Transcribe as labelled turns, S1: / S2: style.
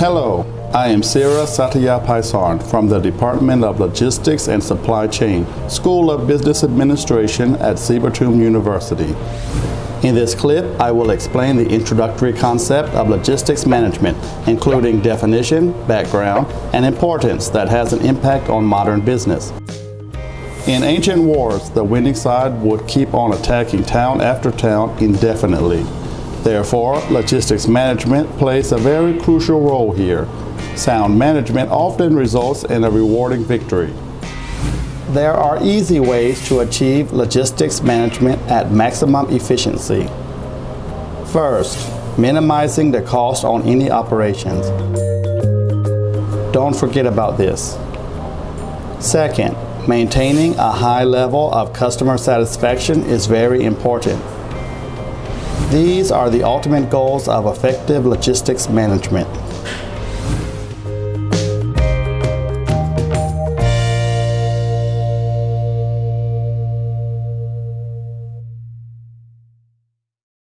S1: Hello, I am Sira Satya Paisan from the Department of Logistics and Supply Chain, School of Business Administration at Sripatum University. In this clip, I will explain the introductory concept of logistics management, including definition, background, and importance that has an impact on modern business. In ancient wars, the winning side would keep on attacking town after town indefinitely. Therefore, logistics management plays a very crucial role here. Sound management often results in a rewarding victory. There are easy ways to achieve logistics management at maximum efficiency. First, minimizing the cost on any operations. Don't forget about this. Second, maintaining a high level of customer satisfaction is very important. These are the ultimate goals of effective logistics management.